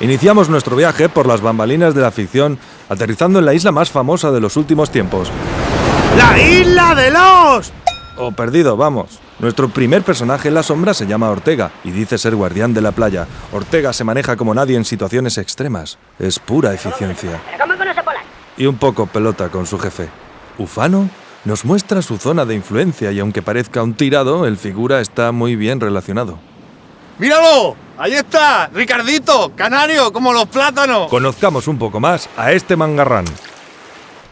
Iniciamos nuestro viaje por las bambalinas de la ficción, aterrizando en la isla más famosa de los últimos tiempos. ¡La isla de los! O perdido, vamos. Nuestro primer personaje en la sombra se llama Ortega y dice ser guardián de la playa. Ortega se maneja como nadie en situaciones extremas. Es pura eficiencia. Y un poco pelota con su jefe. Ufano nos muestra su zona de influencia y aunque parezca un tirado, el figura está muy bien relacionado. ¡Míralo! ¡Ahí está! ¡Ricardito! ¡Canario! ¡Como los plátanos! Conozcamos un poco más a este mangarrán.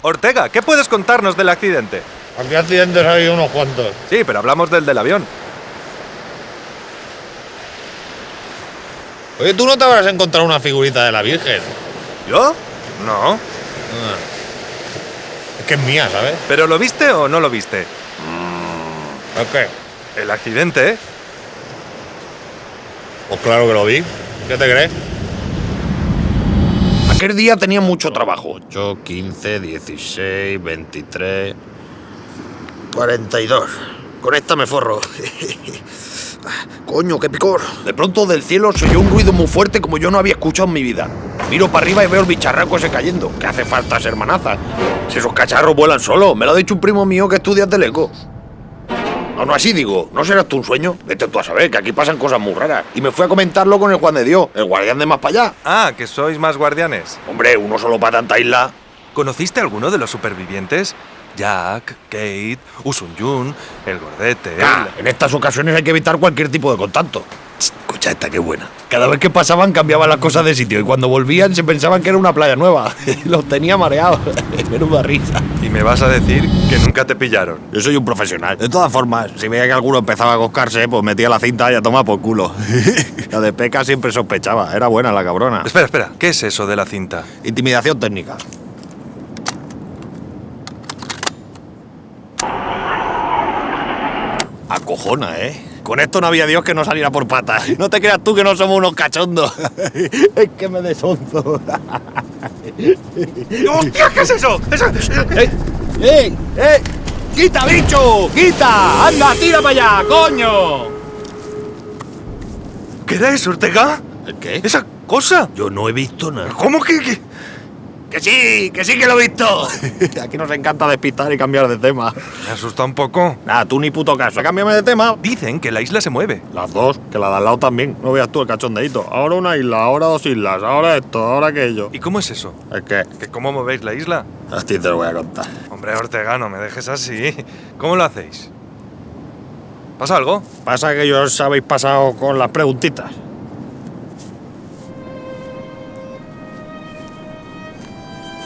Ortega, ¿qué puedes contarnos del accidente? Aquí accidentes hay unos cuantos. Sí, pero hablamos del del avión. Oye, tú no te habrás encontrado una figurita de la Virgen. ¿Yo? No. Ah. Es que es mía, ¿sabes? ¿Pero lo viste o no lo viste? ¿Es qué? El accidente, ¿eh? Pues claro que lo vi. ¿Qué te crees? Aquel día tenía mucho trabajo. 8, 15, 16, 23... 42. Con esta me forro. Coño, qué picor. De pronto del cielo se oyó un ruido muy fuerte como yo no había escuchado en mi vida. Miro para arriba y veo el bicharraco ese cayendo. Que hace falta ser manazas. Si esos cacharros vuelan solos. Me lo ha dicho un primo mío que estudia teleco. Aún así digo, ¿no serás tú un sueño? Vete tú a saber, que aquí pasan cosas muy raras. Y me fui a comentarlo con el Juan de Dios, el guardián de más para allá. Ah, que sois más guardianes. Hombre, uno solo para tanta isla. ¿Conociste alguno de los supervivientes? Jack, Kate, Usun Jun, el gordete. Ah, en estas ocasiones hay que evitar cualquier tipo de contacto. Escucha esta, qué buena. Cada vez que pasaban cambiaban las cosas de sitio y cuando volvían se pensaban que era una playa nueva. Los tenía mareados. Menuda risa. Y me vas a decir que nunca te pillaron. Yo soy un profesional. De todas formas, si veía que alguno empezaba a coscarse, pues metía la cinta y a tomar por culo. la de Peca siempre sospechaba. Era buena la cabrona. Espera, espera. ¿Qué es eso de la cinta? Intimidación técnica. Acojona, ¿eh? Con esto no había Dios que no saliera por patas. No te creas tú que no somos unos cachondos. es que me desonzo. ¡Hostia, qué es eso! Eso- ¡Eh! ¡Eh! ¡Eh! ¡Quita, bicho! ¡Quita! ¡Anda, tira para allá, coño! ¿Qué era eso, Ortega? ¿Qué? ¿Esa cosa? Yo no he visto nada. ¿Cómo que...? que- ¡Que sí! ¡Que sí que lo he visto! Aquí nos encanta despistar y cambiar de tema. Me asusta un poco. Nada, tú ni puto caso. Cámbiame de tema. Dicen que la isla se mueve. Las dos, que la de al lado también. No veas tú el cachondeíto. Ahora una isla, ahora dos islas, ahora esto, ahora aquello. ¿Y cómo es eso? Es que ¿Que ¿Cómo movéis la isla? a ti te lo voy a contar. Hombre, Ortega, no me dejes así. ¿Cómo lo hacéis? ¿Pasa algo? Pasa que yo os habéis pasado con las preguntitas.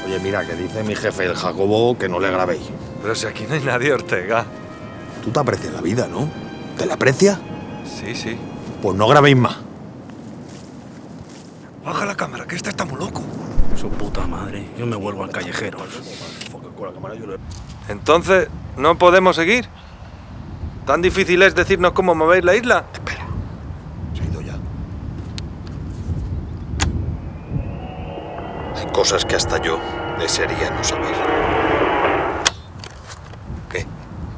Oye, mira, que dice mi jefe, el Jacobo, que no le grabéis. Pero si aquí no hay nadie, Ortega. Tú te aprecias la vida, ¿no? ¿Te la aprecias? Sí, sí. Pues no grabéis más. Baja la cámara, que este está muy loco. Su puta madre. Yo me vuelvo al callejero. Entonces, ¿no podemos seguir? ¿Tan difícil es decirnos cómo movéis la isla? Espera. Se ha ido ya. Hay cosas que hasta yo desearía no saber. ¿Qué?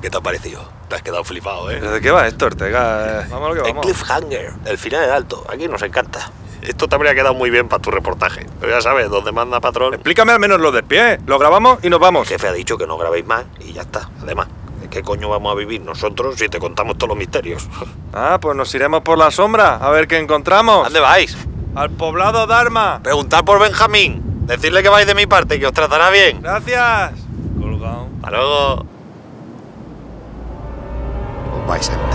¿Qué te ha parecido? Te has quedado flipado, ¿eh? ¿Pero de qué va esto, Ortega? Eh, Vamos a lo que El vamos. cliffhanger, el final es alto. Aquí nos encanta. Esto te habría quedado muy bien para tu reportaje. Pero ya sabes, donde manda patrón. Explícame al menos lo del pie. Lo grabamos y nos El vamos. jefe ha dicho que no grabéis más y ya está. Además, ¿de qué coño vamos a vivir nosotros si te contamos todos los misterios? Ah, pues nos iremos por la sombra a ver qué encontramos. ¿Dónde vais? Al poblado Dharma. Preguntad por Benjamín. Decirle que vais de mi parte, que os tratará bien. Gracias. Colgado. Hasta luego. Os vais a